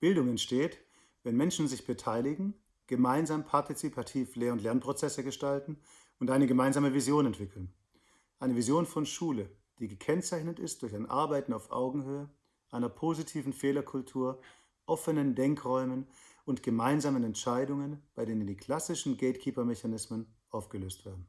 Bildung entsteht, wenn Menschen sich beteiligen, gemeinsam partizipativ Lehr- und Lernprozesse gestalten und eine gemeinsame Vision entwickeln. Eine Vision von Schule, die gekennzeichnet ist durch ein Arbeiten auf Augenhöhe, einer positiven Fehlerkultur, offenen Denkräumen und gemeinsamen Entscheidungen, bei denen die klassischen Gatekeeper-Mechanismen aufgelöst werden.